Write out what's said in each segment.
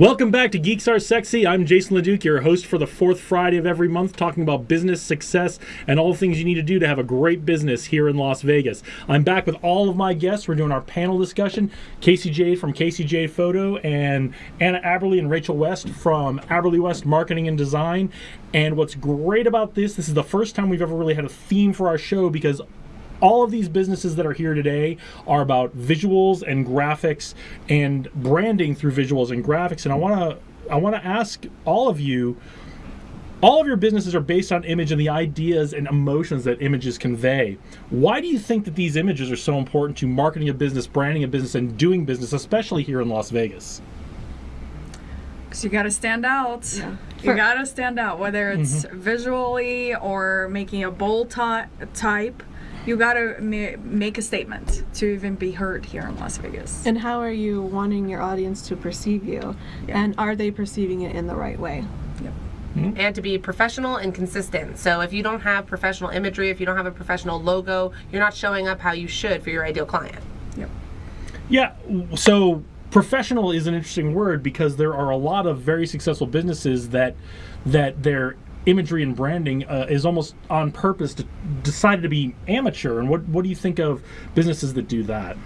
Welcome back to Geeks Are Sexy. I'm Jason LeDuc, your host for the fourth Friday of every month, talking about business success and all the things you need to do to have a great business here in Las Vegas. I'm back with all of my guests. We're doing our panel discussion. Casey Jade from Casey Jade Photo and Anna Aberly and Rachel West from Aberly West Marketing and Design. And what's great about this, this is the first time we've ever really had a theme for our show because all of these businesses that are here today are about visuals and graphics and branding through visuals and graphics. And I want to I want to ask all of you all of your businesses are based on image and the ideas and emotions that images convey. Why do you think that these images are so important to marketing a business, branding a business, and doing business, especially here in Las Vegas? Because you got to stand out. Yeah. You got to stand out, whether it's mm-hmm. visually or making a bold ty- type you gotta ma- make a statement to even be heard here in Las Vegas. And how are you wanting your audience to perceive you? Yeah. And are they perceiving it in the right way? Yep. Mm-hmm. And to be professional and consistent. So if you don't have professional imagery, if you don't have a professional logo, you're not showing up how you should for your ideal client. Yep. Yeah. So professional is an interesting word because there are a lot of very successful businesses that that their imagery and branding uh, is almost on purpose to decided to be amateur. And what what do you think of businesses that do that?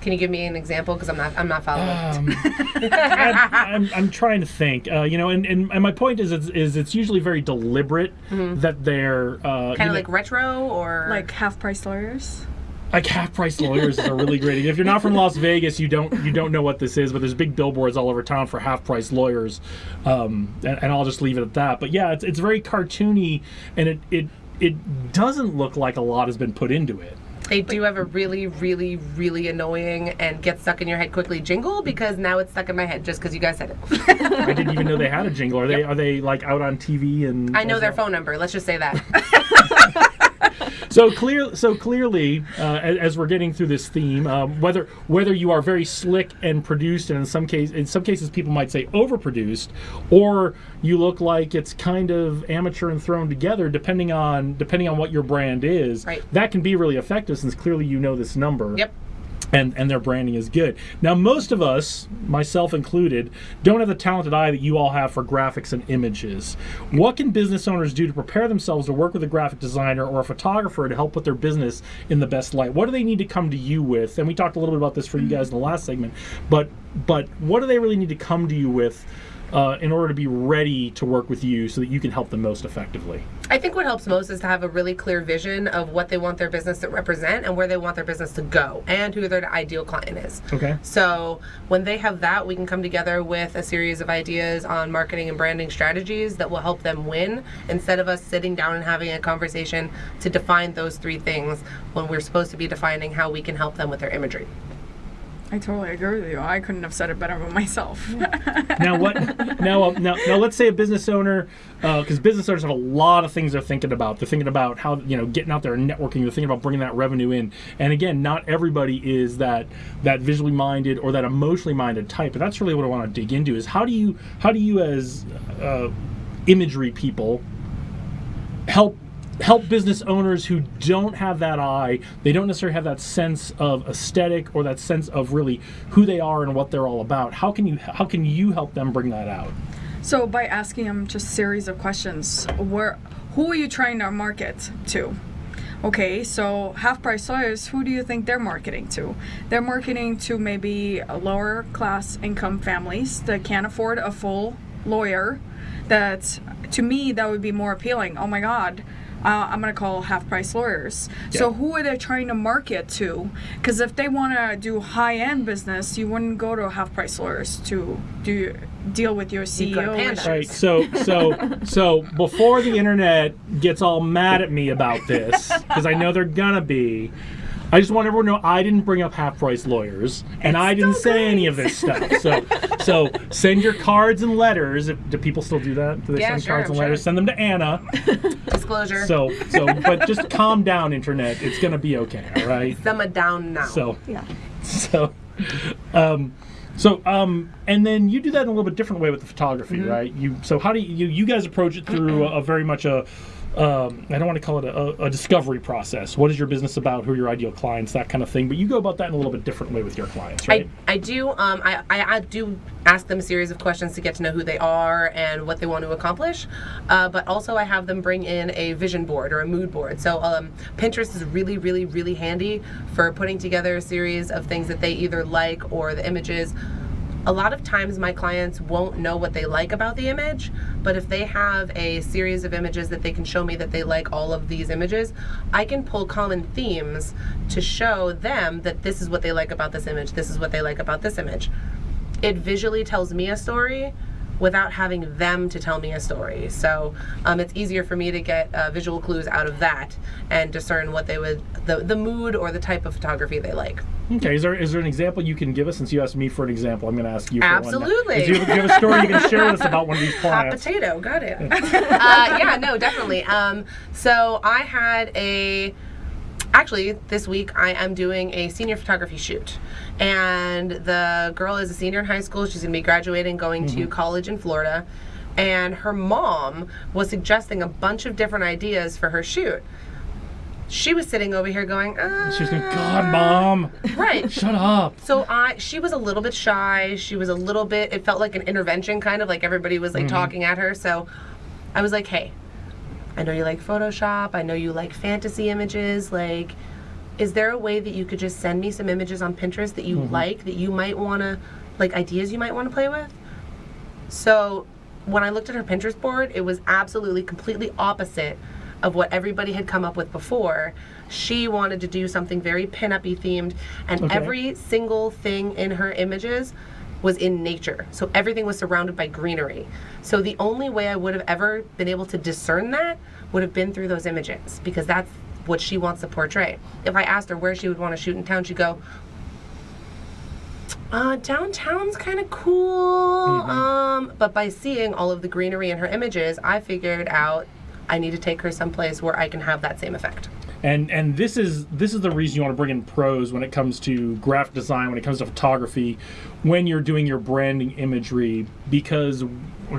Can you give me an example? Because I'm not I'm not following. Um, I, am I'm, I'm trying to think. Uh, you know, and, and, and my point is it's, is it's usually very deliberate mm-hmm. that they're uh, kind of like retro or like half price lawyers like half price lawyers is a really great if you're not from las vegas you don't you don't know what this is but there's big billboards all over town for half price lawyers um, and, and, i'll just leave it at that but yeah it's, it's very cartoony and it, it it doesn't look like a lot has been put into it they do have a really, really, really annoying and get stuck in your head quickly jingle because now it's stuck in my head just because you guys said it. I didn't even know they had a jingle. Are they yep. are they like out on TV and? I know their phone number. Let's just say that. so clear, so clearly, uh, as, as, we're getting through this theme, um, whether whether you are very slick and produced, and in some case, in some cases, people might say overproduced, or you look like it's kind of amateur and thrown together, depending on depending on what your brand is. Right. That can be really effective, since clearly you know this number. Yep and, and their branding is good. Now, most of us, myself included, don't have the talented eye that you all have for graphics and images. What can business owners do to prepare themselves to work with a graphic designer or a photographer to help put their business in the best light? What do they need to come to you with? And we talked a little bit about this for you mm-hmm. guys in the last segment, but but what do they really need to come to you with? Uh, in order to be ready to work with you so that you can help them most effectively? I think what helps most is to have a really clear vision of what they want their business to represent and where they want their business to go and who their ideal client is. Okay. So when they have that, we can come together with a series of ideas on marketing and branding strategies that will help them win instead of us sitting down and having a conversation to define those three things when we're supposed to be defining how we can help them with their imagery. I totally agree with you. I couldn't have said it better myself. now what? Now, uh, now, now, let's say a business owner, because uh, business owners have a lot of things they're thinking about. They're thinking about how you know getting out there and networking. They're thinking about bringing that revenue in. And again, not everybody is that that visually minded or that emotionally minded type. But that's really what I want to dig into: is how do you how do you as uh, imagery people help help business owners who don't have that eye they don't necessarily have that sense of aesthetic or that sense of really who they are and what they're all about. How can you how can you help them bring that out? So by asking them just series of questions where who are you trying to market to? Okay so half price lawyers who do you think they're marketing to? They're marketing to maybe lower class income families that can't afford a full lawyer that to me that would be more appealing. Oh my god uh, I'm going to call half price lawyers. Yeah. So who are they trying to market to? Because if they want to do high end business, you wouldn't go to half price lawyers to do deal with your CEO. Right. So so so before the internet gets all mad at me about this, because I know they're gonna be. I just want everyone to know I didn't bring up half price lawyers and it's I didn't say great. any of this stuff. So so send your cards and letters. If, do people still do that? Do they yeah, send sure, cards and sure. letters? Send them to Anna. Disclosure. So so but just calm down, internet. It's gonna be okay, all right? Simmer down now. So yeah. So um so, um, and then you do that in a little bit different way with the photography, mm-hmm. right? You so how do you you guys approach it through a, a very much a um, I don't want to call it a, a discovery process. What is your business about? Who are your ideal clients? That kind of thing. But you go about that in a little bit different way with your clients, right? I, I do um, I, I, I do ask them a series of questions to get to know who they are and what they want to accomplish uh, but also I have them bring in a vision board or a mood board so um, Pinterest is really really really handy for putting together a series of things that they either like or the images a lot of times my clients won't know what they like about the image, but if they have a series of images that they can show me that they like all of these images, I can pull common themes to show them that this is what they like about this image, this is what they like about this image. It visually tells me a story without having them to tell me a story. So um, it's easier for me to get uh, visual clues out of that and discern what they would, the, the mood or the type of photography they like. Okay, is there is there an example you can give us? Since you asked me for an example, I'm going to ask you. For Absolutely. One. Do you, do you have a story you can share with us about one of these Hot potato, got it. uh, yeah, no, definitely. Um, so I had a. Actually, this week I am doing a senior photography shoot, and the girl is a senior in high school. She's gonna be graduating, going to college in Florida, and her mom was suggesting a bunch of different ideas for her shoot. She was sitting over here going, uh, She's going, God, mom, right. shut up. So I, she was a little bit shy. She was a little bit. It felt like an intervention, kind of like everybody was like talking at her. So I was like, "Hey, I know you like Photoshop. I know you like fantasy images. Like, is there a way that you could just send me some images on Pinterest that you mm-hmm. like that you might want to, like ideas you might want to play with?" So when I looked at her Pinterest board, it was absolutely completely opposite of what everybody had come up with before. She wanted to do something very pin-up-y themed, and Okay. every single thing in her images was in nature. So everything was surrounded by greenery. So the only way I would have ever been able to discern that would have been through those images because that's what she wants to portray. If I asked her where she would want to shoot in town, she'd go, uh, downtown's kind of cool. Um, but by seeing all of the greenery in her images, I figured out I need to take her someplace where I can have that same effect. And and this is this is the reason you want to bring in pros when it comes to graphic design, when it comes to photography, when you're doing your branding imagery, because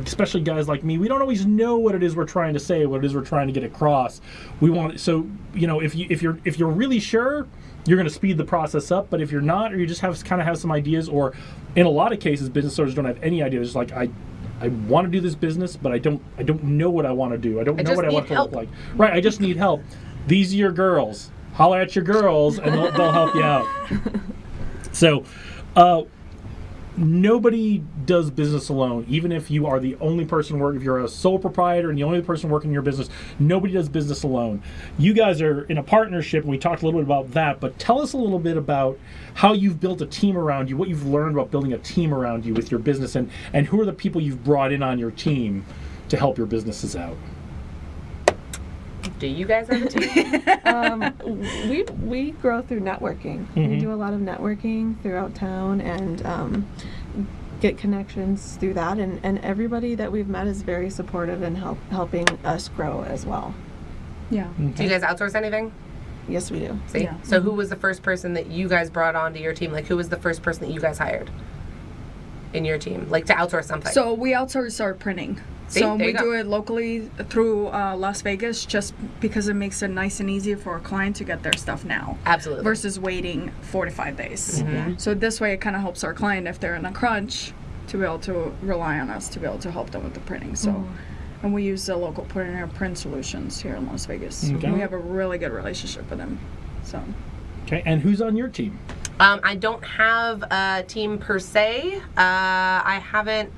especially guys like me, we don't always know what it is we're trying to say, what it is we're trying to get across. We want so you know if you if you're if you're really sure, you're going to speed the process up. But if you're not, or you just have kind of have some ideas, or in a lot of cases, business owners don't have any idea. It's like I. I want to do this business, but I don't. I don't know what I want to do. I don't I know what I want it to look like. Right. I just need help. These are your girls. Holler at your girls, and they'll, they'll help you out. So, uh, nobody does business alone. Even if you are the only person working, if you're a sole proprietor and the only person working in your business, nobody does business alone. You guys are in a partnership, and we talked a little bit about that. But tell us a little bit about how you've built a team around you, what you've learned about building a team around you with your business, and and who are the people you've brought in on your team to help your businesses out. Do you guys have a team? um, we we grow through networking. We Mhm. do a lot of networking throughout town and um, get connections through that. And, and everybody that we've met is very supportive and help helping us grow as well. Yeah. Do you guys outsource anything? Yes, we do. See? Yeah. So who was the first person that you guys brought onto your team? Like who was the first person that you guys hired in your team? Like to outsource something. So we outsource our printing. See, so we go. do it locally through uh, Las Vegas just because it makes it nice and easy for a client to get their stuff now Absolutely. versus waiting four to five days. Mm-hmm. So this way it kind of helps our client if they're in a crunch to be able to rely on us to be able to help them with the printing. So. And we use the local printer print solutions here in Las Vegas. Okay. We have a really good relationship with them. So Okay, and who's on your team? Um, I don't have a team per se. Uh, I haven't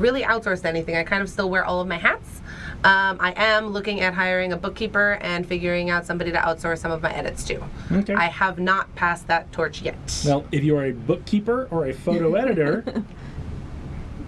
really outsourced anything. I kind of still wear all of my hats. Um, I am looking at hiring a bookkeeper and figuring out somebody to outsource some of my edits to. Okay. I have not passed that torch yet. Well, if you are a bookkeeper or a photo editor,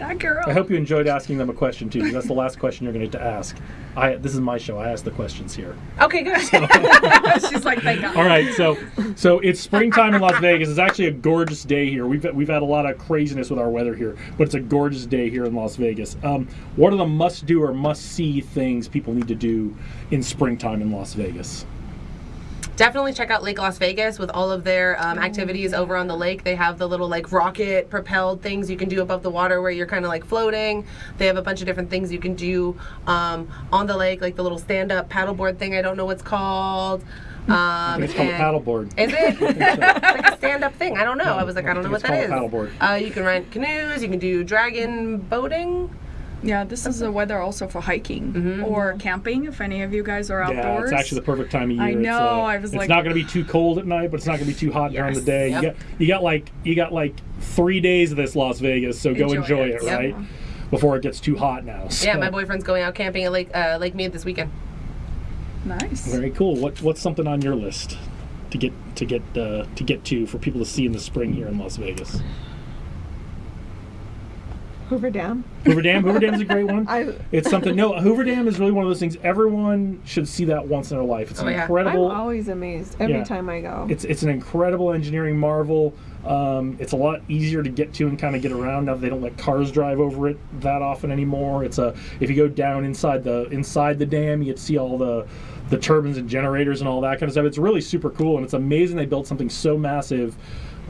that girl. I hope you enjoyed asking them a question too, because that's the last question you're going to get to ask. I this is my show. I ask the questions here. Okay, good. She's like, thank God. All right, so so it's springtime in Las Vegas. It's actually a gorgeous day here. We've we've had a lot of craziness with our weather here, but it's a gorgeous day here in Las Vegas. Um, what are the must-do or must-see things people need to do in springtime in Las Vegas? Definitely check out Lake Las Vegas with all of their um, activities over on the lake. They have the little like rocket propelled things you can do above the water where you're kind of like floating. They have a bunch of different things you can do um, on the lake, like the little stand up paddleboard thing. I don't know what's called. Um, it's called a paddleboard. Is it? it's like a stand up thing. I don't know. I was like, I don't know think what it's that is. called a paddleboard. Uh, you can rent canoes, you can do dragon boating. Yeah, this is the weather also for hiking or camping. If any of you guys are outdoors, Yeah, it's actually the perfect time of year. I It's, know, uh, I was it's like- not going to be too cold at night, but it's not going to be too hot during the day. Yep. You got you got like you got like three days of this Las Vegas, so go Enjoy enjoy it. it, Yep. right? Before it gets too hot now. Yeah, my boyfriend's going out camping at Lake uh, Lake Mead this weekend. nice. Very cool. What what's something on your list to get to get uh, to get to for people to see in the spring here in Las Vegas? Hoover Dam. Hoover Dam. Hoover Dam's a great one. I It's something. No, Hoover Dam is really one of those things. Everyone should see that once in their life. It's Oh, an yeah. incredible. I'm always amazed every Yeah. time I go. It's it's an incredible engineering marvel. Um, it's a lot easier to get to and kind of get around now. that They don't let cars drive over it that often anymore. It's a if you go down inside the inside the dam, you get to see all the the turbines and generators and all that kind of stuff. It's really super cool, and it's amazing they built something so massive.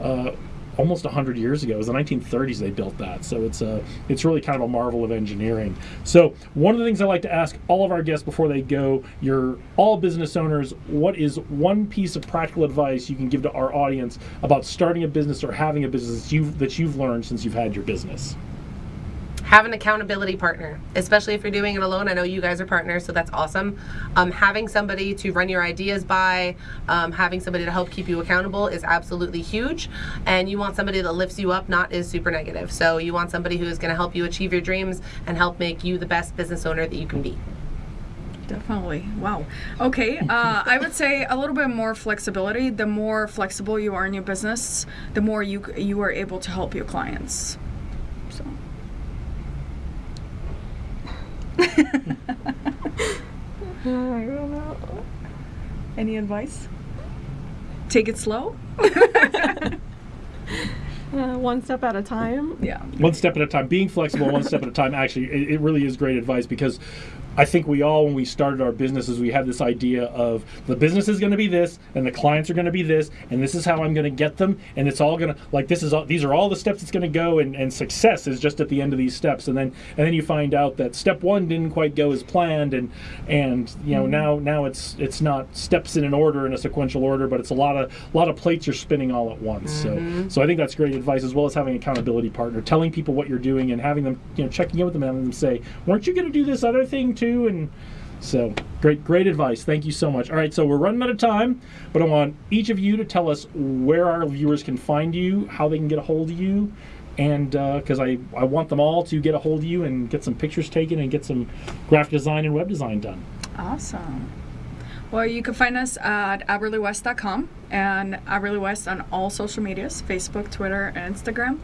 Uh, almost 100 years ago. It was the 1930s they built that. So it's a it's really kind of a marvel of engineering. So one of the things I like to ask all of our guests before they go, you're all business owners, what is one piece of practical advice you can give to our audience about starting a business or having a business you've that you've learned since you've had your business? Have an accountability partner, especially if you're doing it alone. I know you guys are partners, so that's awesome. Um, having somebody to run your ideas by, um, having somebody to help keep you accountable is absolutely huge. And you want somebody that lifts you up, not is super negative. So you want somebody who is going to help you achieve your dreams and help make you the best business owner that you can be. Definitely. Wow. Okay. Uh, I would say a little bit more flexibility. The more flexible you are in your business, the more you you are able to help your clients. So. I don't know. Any advice? Take it slow. Uh, one step at a time. Yeah. one step at a time being flexible one step at a time actually it, it really is great advice because i think we all when we started our businesses we had this idea of the business is going to be this and the clients are going to be this and this is how i'm going to get them and it's all going to like this is all these are all the steps it's going to go and, and success is just at the end of these steps. And then and then you find out that step one didn't quite go as planned and and you know mm-hmm. now now it's it's not steps in an order in a sequential order but it's a lot of a lot of plates you're spinning all at once. So mm-hmm. so i think that's great advice as well as having an accountability partner telling people what you're doing and having them you know checking in with them and having them say weren't you going to do this other thing too and so great great advice thank you so much all right so we're running out of time but i want each of you to tell us where our viewers can find you how they can get a hold of you and uh, because I, I want them all to get a hold of you and get some pictures taken and get some graphic design and web design done Awesome. Well, you can find us at aberleywest.com and Aberley West on all social medias Facebook, Twitter, and Instagram.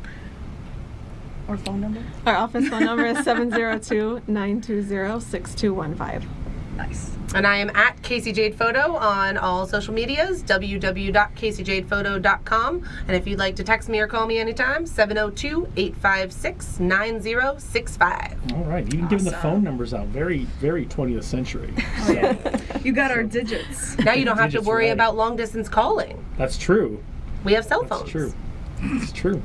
Or phone number? Our office phone number is 702 920 6215. Nice. And I am at Casey Jade Photo on all social medias, www.caseyjadephoto.com. And if you'd like to text me or call me anytime, 702 856 9065. all right even giving the phone numbers out very very 20th century Oh, yeah. you got our digits. Now you don't have to worry right. about long distance calling. that's true We have cell phones. That's true. It's true.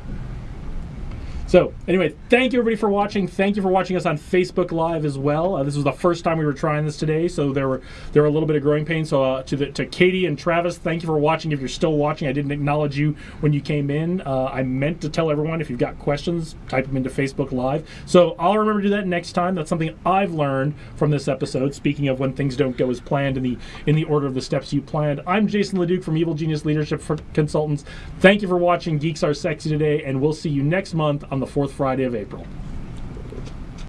So, anyway, thank you everybody for watching. Thank you for watching us on Facebook Live as well. Uh, this was the first time we were trying this today, so there were there were a little bit of growing pains. So, uh, to the to Katie and Travis, thank you for watching. If you're still watching, I didn't acknowledge you when you came in. Uh, I meant to tell everyone if you've got questions, type them into Facebook Live. So I'll remember to do that next time. That's something I've learned from this episode. Speaking of when things don't go as planned in the in the order of the steps you planned, I'm Jason Leduc from Evil Genius Leadership Consultants. Thank you for watching Geeks Are Sexy today, and we'll see you next month on the fourth Friday of April.